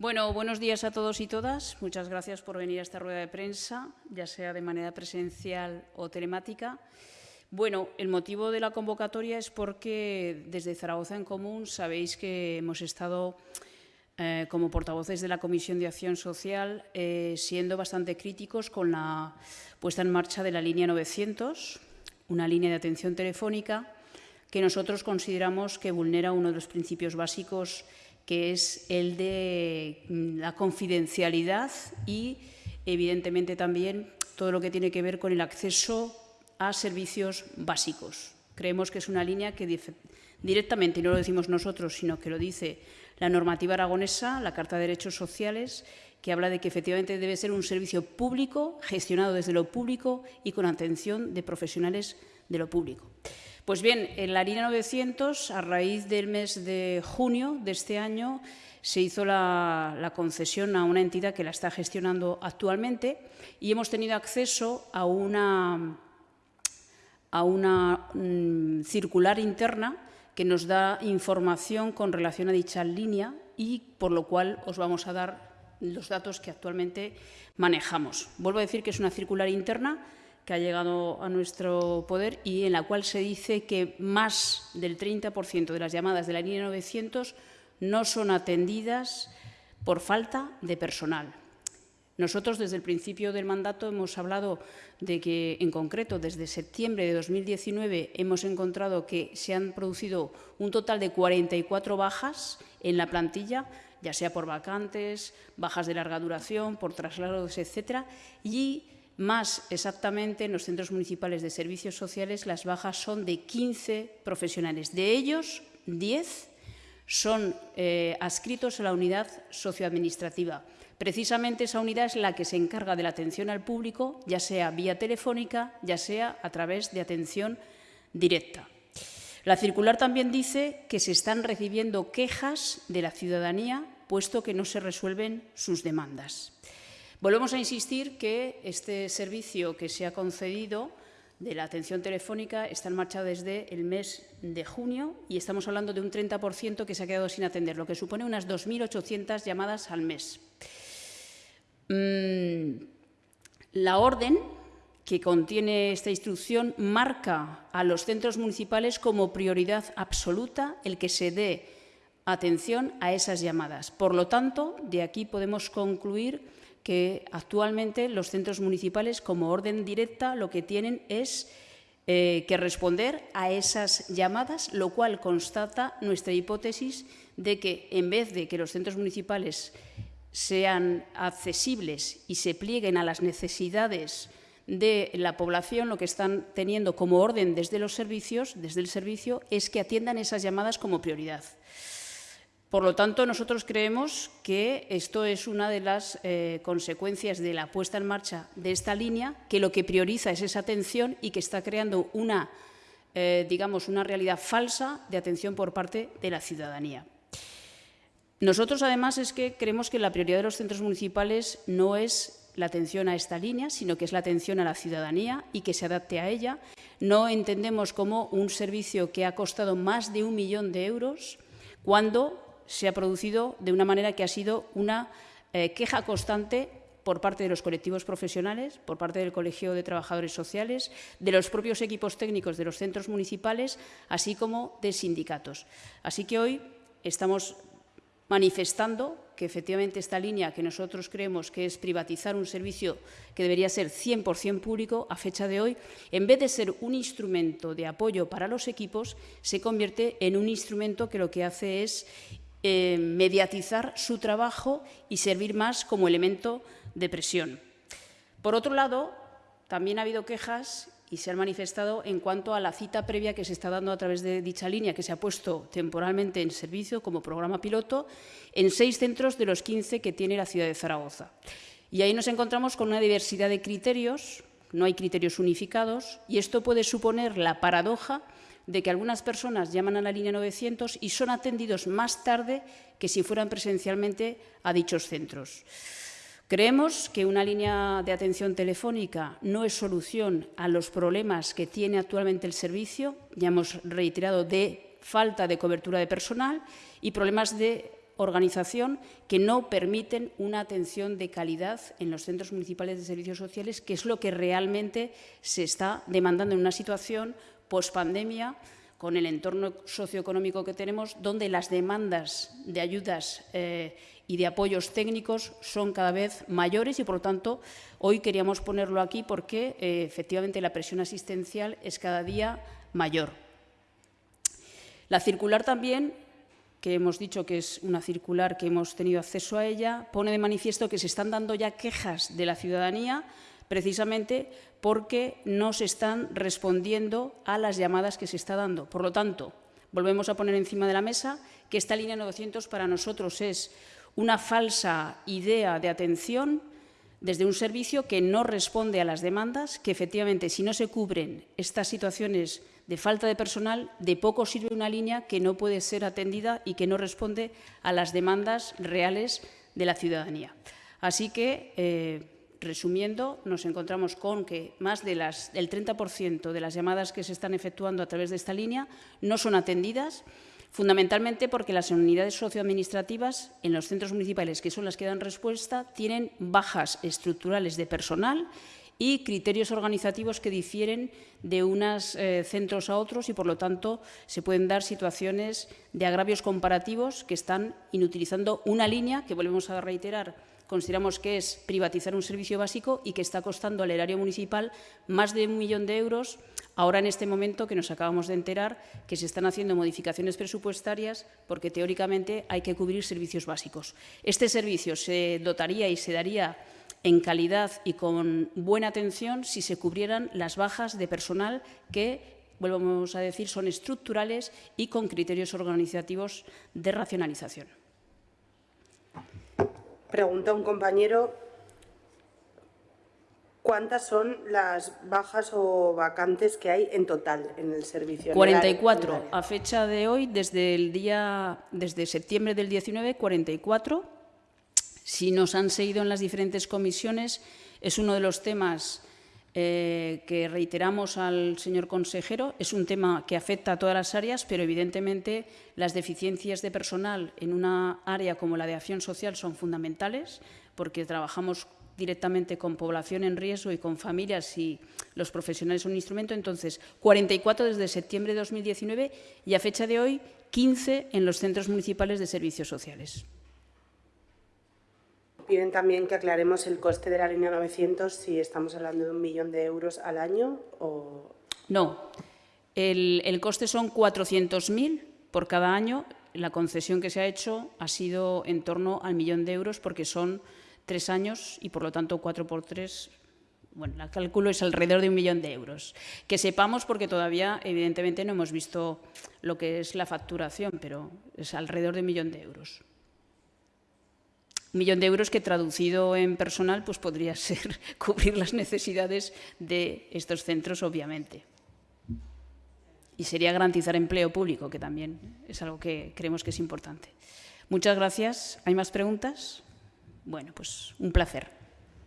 Bueno, buenos días a todos y todas. Muchas gracias por venir a esta rueda de prensa, ya sea de manera presencial o telemática. Bueno, el motivo de la convocatoria es porque desde Zaragoza en Común sabéis que hemos estado eh, como portavoces de la Comisión de Acción Social eh, siendo bastante críticos con la puesta en marcha de la línea 900, una línea de atención telefónica que nosotros consideramos que vulnera uno de los principios básicos que es el de mm, la confidencialidad y, evidentemente, también todo lo que tiene que ver con el acceso a servicios básicos. Creemos que es una línea que directamente, y no lo decimos nosotros, sino que lo dice la normativa aragonesa, la Carta de Derechos Sociales, que habla de que efectivamente debe ser un servicio público, gestionado desde lo público y con atención de profesionales de lo público. Pues bien, en la línea 900, a raíz del mes de junio de este año, se hizo la, concesión a una entidad que la está gestionando actualmente y hemos tenido acceso a una, a una mm, circular interna que nos da información con relación a dicha línea y por lo cual os vamos a dar los datos que actualmente manejamos. Vuelvo a decir que es una circular interna que ha llegado a nuestro poder y en la cual se dice que más del 30% de las llamadas de la línea 900 no son atendidas por falta de personal. Nosotros, desde el principio del mandato, hemos hablado de que, en concreto, desde septiembre de 2019 hemos encontrado que se han producido un total de 44 bajas en la plantilla, ya sea por vacantes, bajas de larga duración, por traslados, etcétera, y más exactamente en los centros municipales de servicios sociales las bajas son de 15 profesionales. De ellos, 10 son eh, adscritos a la unidad socioadministrativa. Precisamente esa unidad es la que se encarga de la atención al público, ya sea vía telefónica, ya sea a través de atención directa. La circular también dice que se están recibiendo quejas de la ciudadanía, puesto que no se resuelven sus demandas. Volvemos a insistir que este servicio que se ha concedido de la atención telefónica está en marcha desde el mes de junio y estamos hablando de un 30% que se ha quedado sin atender, lo que supone unas 2.800 llamadas al mes. Mm, la orden que contiene esta instrucción marca a los centros municipales como prioridad absoluta el que se dé atención a esas llamadas. Por lo tanto, de aquí podemos concluir que actualmente los centros municipales, como orden directa, lo que tienen es eh, que responder a esas llamadas, lo cual constata nuestra hipótesis de que en vez de que los centros municipales sean accesibles y se plieguen a las necesidades de la población, lo que están teniendo como orden desde los servicios, desde el servicio, es que atiendan esas llamadas como prioridad. Por lo tanto, nosotros creemos que esto es una de las eh, consecuencias de la puesta en marcha de esta línea, que lo que prioriza es esa atención y que está creando una, eh, digamos, una realidad falsa de atención por parte de la ciudadanía. Nosotros, además, es que creemos que la prioridad de los centros municipales no es la atención a esta línea, sino que es la atención a la ciudadanía y que se adapte a ella. No entendemos como un servicio que ha costado más de un millón de euros cuando se ha producido de una manera que ha sido una eh, queja constante por parte de los colectivos profesionales, por parte del Colegio de Trabajadores Sociales, de los propios equipos técnicos de los centros municipales, así como de sindicatos. Así que hoy estamos manifestando que efectivamente esta línea que nosotros creemos que es privatizar un servicio que debería ser 100% público, a fecha de hoy, en vez de ser un instrumento de apoyo para los equipos, se convierte en un instrumento que lo que hace es eh, mediatizar su trabajo y servir más como elemento de presión. Por otro lado, también ha habido quejas y se han manifestado en cuanto a la cita previa que se está dando a través de dicha línea, que se ha puesto temporalmente en servicio como programa piloto en seis centros de los 15 que tiene la ciudad de Zaragoza. Y ahí nos encontramos con una diversidad de criterios, no hay criterios unificados, y esto puede suponer la paradoja de que algunas personas llaman a la línea 900 y son atendidos más tarde que si fueran presencialmente a dichos centros. Creemos que una línea de atención telefónica no es solución a los problemas que tiene actualmente el servicio, ya hemos reiterado, de falta de cobertura de personal y problemas de organización que no permiten una atención de calidad en los centros municipales de servicios sociales, que es lo que realmente se está demandando en una situación post-pandemia, con el entorno socioeconómico que tenemos, donde las demandas de ayudas eh, y de apoyos técnicos son cada vez mayores y, por lo tanto, hoy queríamos ponerlo aquí porque, eh, efectivamente, la presión asistencial es cada día mayor. La circular también que hemos dicho que es una circular que hemos tenido acceso a ella, pone de manifiesto que se están dando ya quejas de la ciudadanía precisamente porque no se están respondiendo a las llamadas que se está dando. Por lo tanto, volvemos a poner encima de la mesa que esta línea 900 para nosotros es una falsa idea de atención desde un servicio que no responde a las demandas, que efectivamente si no se cubren estas situaciones de falta de personal, de poco sirve una línea que no puede ser atendida y que no responde a las demandas reales de la ciudadanía. Así que, eh, resumiendo, nos encontramos con que más del 30% de las llamadas que se están efectuando a través de esta línea no son atendidas, fundamentalmente porque las unidades socioadministrativas en los centros municipales, que son las que dan respuesta, tienen bajas estructurales de personal y criterios organizativos que difieren de unos eh, centros a otros y, por lo tanto, se pueden dar situaciones de agravios comparativos que están inutilizando una línea que, volvemos a reiterar, consideramos que es privatizar un servicio básico y que está costando al erario municipal más de un millón de euros, ahora en este momento que nos acabamos de enterar que se están haciendo modificaciones presupuestarias porque teóricamente hay que cubrir servicios básicos. Este servicio se dotaría y se daría en calidad y con buena atención si se cubrieran las bajas de personal que volvemos a decir, son estructurales y con criterios organizativos de racionalización. Pregunta un compañero, ¿cuántas son las bajas o vacantes que hay en total en el servicio? 44. A fecha de hoy, desde el día, desde septiembre del 19, 44 si nos han seguido en las diferentes comisiones, es uno de los temas eh, que reiteramos al señor consejero. Es un tema que afecta a todas las áreas, pero evidentemente las deficiencias de personal en una área como la de acción social son fundamentales, porque trabajamos directamente con población en riesgo y con familias y los profesionales son un instrumento. Entonces, 44 desde septiembre de 2019 y a fecha de hoy, 15 en los centros municipales de servicios sociales. Piden también que aclaremos el coste de la línea 900, si estamos hablando de un millón de euros al año o... No, el, el coste son 400.000 por cada año. La concesión que se ha hecho ha sido en torno al millón de euros porque son tres años y, por lo tanto, cuatro por tres, bueno, el cálculo es alrededor de un millón de euros. Que sepamos porque todavía, evidentemente, no hemos visto lo que es la facturación, pero es alrededor de un millón de euros millón de euros que traducido en personal pues podría ser cubrir las necesidades de estos centros, obviamente. Y sería garantizar empleo público, que también es algo que creemos que es importante. Muchas gracias. ¿Hay más preguntas? Bueno, pues un placer.